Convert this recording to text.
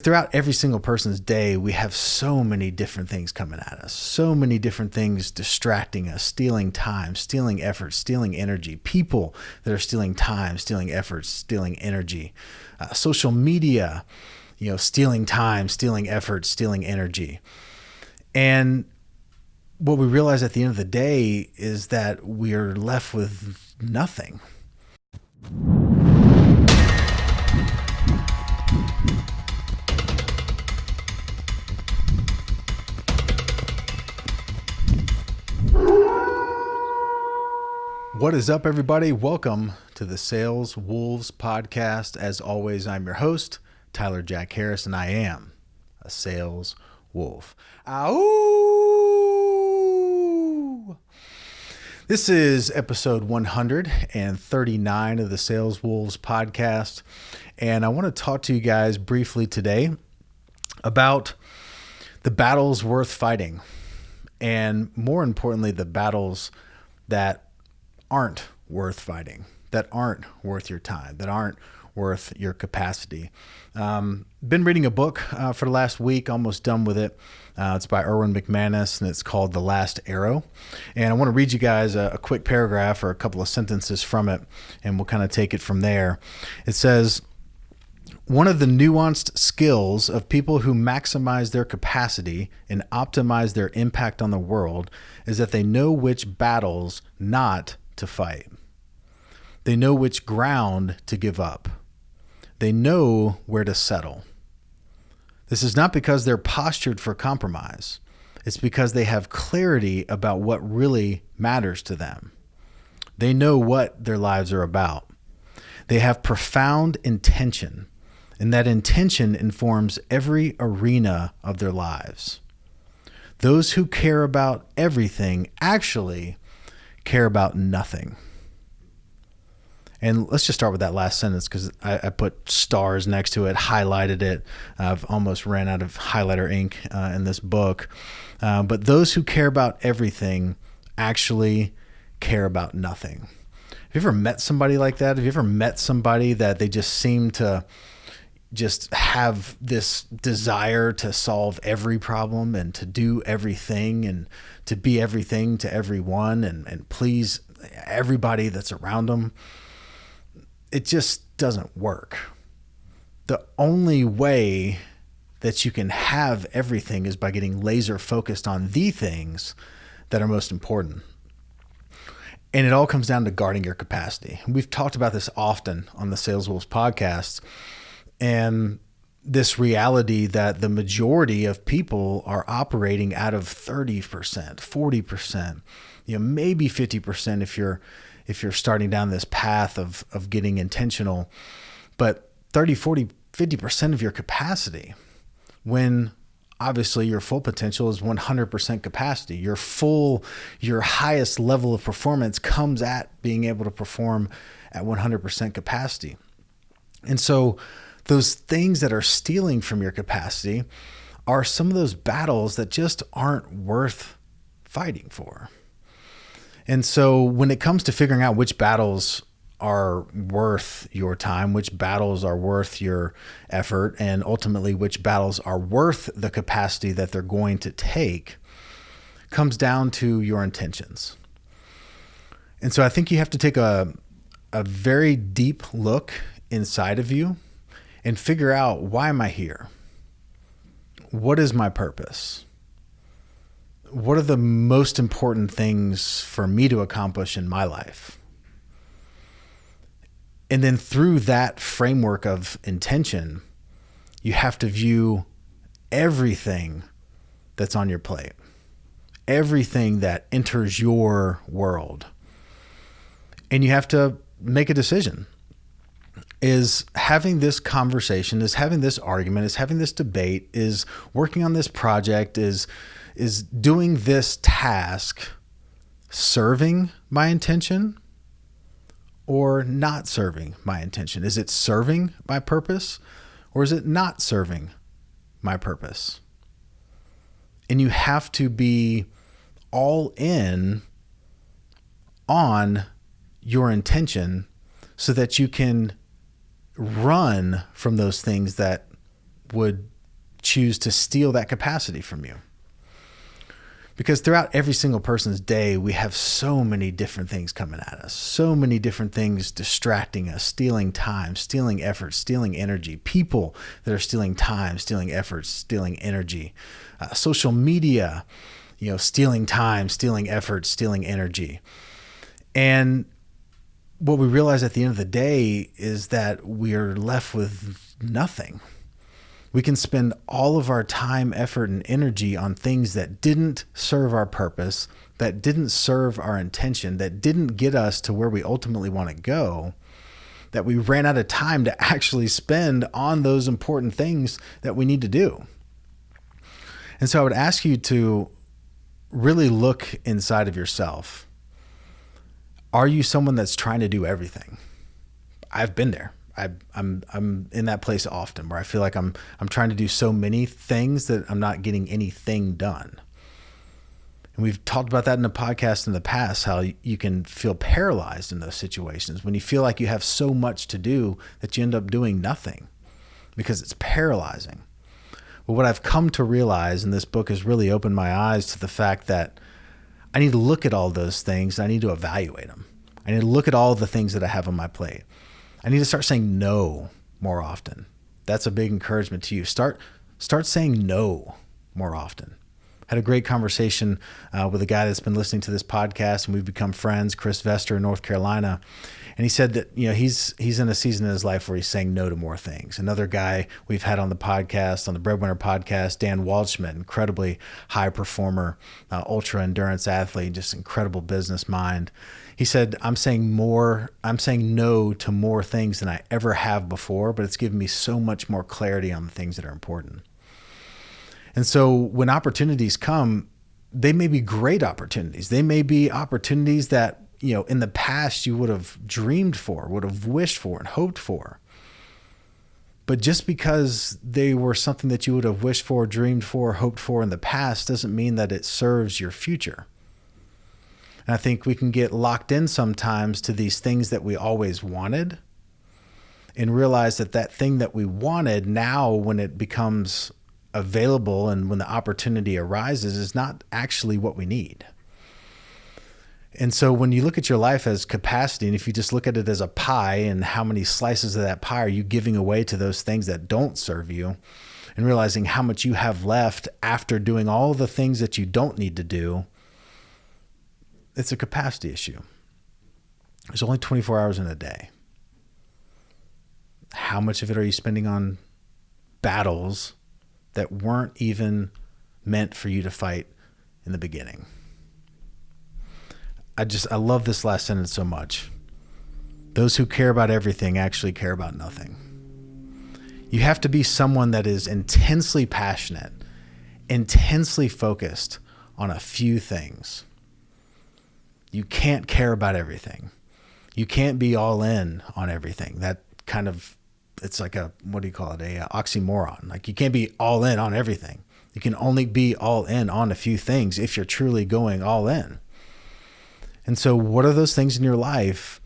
throughout every single person's day, we have so many different things coming at us, so many different things distracting us, stealing time, stealing effort, stealing energy, people that are stealing time, stealing effort, stealing energy, uh, social media, you know, stealing time, stealing effort, stealing energy. And what we realize at the end of the day is that we're left with nothing. What is up, everybody? Welcome to the Sales Wolves podcast. As always, I'm your host, Tyler Jack Harris, and I am a sales wolf. Ow! This is episode 139 of the Sales Wolves podcast, and I want to talk to you guys briefly today about the battles worth fighting, and more importantly, the battles that aren't worth fighting, that aren't worth your time, that aren't worth your capacity. Um, been reading a book uh, for the last week, almost done with it. Uh, it's by Erwin McManus and it's called The Last Arrow. And I want to read you guys a, a quick paragraph or a couple of sentences from it, and we'll kind of take it from there. It says, one of the nuanced skills of people who maximize their capacity and optimize their impact on the world is that they know which battles not to fight. They know which ground to give up. They know where to settle. This is not because they're postured for compromise. It's because they have clarity about what really matters to them. They know what their lives are about. They have profound intention, and that intention informs every arena of their lives. Those who care about everything actually care about nothing. And let's just start with that last sentence because I, I, put stars next to it, highlighted it. I've almost ran out of highlighter ink uh, in this book. Uh, but those who care about everything actually care about nothing. Have you ever met somebody like that? Have you ever met somebody that they just seem to just have this desire to solve every problem and to do everything and to be everything to everyone and, and please everybody that's around them. It just doesn't work. The only way that you can have everything is by getting laser focused on the things that are most important. And it all comes down to guarding your capacity. We've talked about this often on the Sales Wolves podcast and this reality that the majority of people are operating out of 30%, 40%, you know, maybe 50% if you're if you're starting down this path of of getting intentional, but 30, 40, 50% of your capacity when obviously your full potential is 100% capacity. Your full your highest level of performance comes at being able to perform at 100% capacity. And so those things that are stealing from your capacity are some of those battles that just aren't worth fighting for. And so when it comes to figuring out which battles are worth your time, which battles are worth your effort, and ultimately which battles are worth the capacity that they're going to take, comes down to your intentions. And so I think you have to take a, a very deep look inside of you and figure out why am I here? What is my purpose? What are the most important things for me to accomplish in my life? And then through that framework of intention, you have to view everything that's on your plate, everything that enters your world. And you have to make a decision is having this conversation, is having this argument, is having this debate, is working on this project, is is doing this task serving my intention or not serving my intention? Is it serving my purpose or is it not serving my purpose? And you have to be all in on your intention so that you can run from those things that would choose to steal that capacity from you. Because throughout every single person's day, we have so many different things coming at us, so many different things distracting us, stealing time, stealing effort, stealing energy, people that are stealing time, stealing effort, stealing energy, uh, social media, you know, stealing time, stealing effort, stealing energy. And what we realize at the end of the day is that we are left with nothing. We can spend all of our time, effort, and energy on things that didn't serve our purpose, that didn't serve our intention, that didn't get us to where we ultimately want to go, that we ran out of time to actually spend on those important things that we need to do. And so I would ask you to really look inside of yourself are you someone that's trying to do everything? I've been there. I, I'm I'm in that place often where I feel like I'm I'm trying to do so many things that I'm not getting anything done. And we've talked about that in the podcast in the past, how you can feel paralyzed in those situations when you feel like you have so much to do that you end up doing nothing because it's paralyzing. But what I've come to realize, and this book has really opened my eyes to the fact that I need to look at all those things. I need to evaluate them. I need to look at all the things that I have on my plate. I need to start saying no more often. That's a big encouragement to you. Start start saying no more often. Had a great conversation uh, with a guy that's been listening to this podcast, and we've become friends. Chris Vester in North Carolina, and he said that you know he's he's in a season in his life where he's saying no to more things. Another guy we've had on the podcast, on the Breadwinner podcast, Dan Waldschmidt, incredibly high performer, uh, ultra endurance athlete, just incredible business mind. He said, "I'm saying more. I'm saying no to more things than I ever have before, but it's given me so much more clarity on the things that are important." And so when opportunities come, they may be great opportunities. They may be opportunities that you know in the past you would have dreamed for would have wished for and hoped for but just because they were something that you would have wished for dreamed for hoped for in the past doesn't mean that it serves your future and i think we can get locked in sometimes to these things that we always wanted and realize that that thing that we wanted now when it becomes available and when the opportunity arises is not actually what we need and so when you look at your life as capacity, and if you just look at it as a pie and how many slices of that pie are you giving away to those things that don't serve you, and realizing how much you have left after doing all the things that you don't need to do, it's a capacity issue. There's only 24 hours in a day. How much of it are you spending on battles that weren't even meant for you to fight in the beginning? I just I love this last sentence so much. Those who care about everything actually care about nothing. You have to be someone that is intensely passionate, intensely focused on a few things. You can't care about everything. You can't be all in on everything. That kind of it's like a what do you call it? A, a oxymoron. Like you can't be all in on everything. You can only be all in on a few things if you're truly going all in. And so, what are those things in your life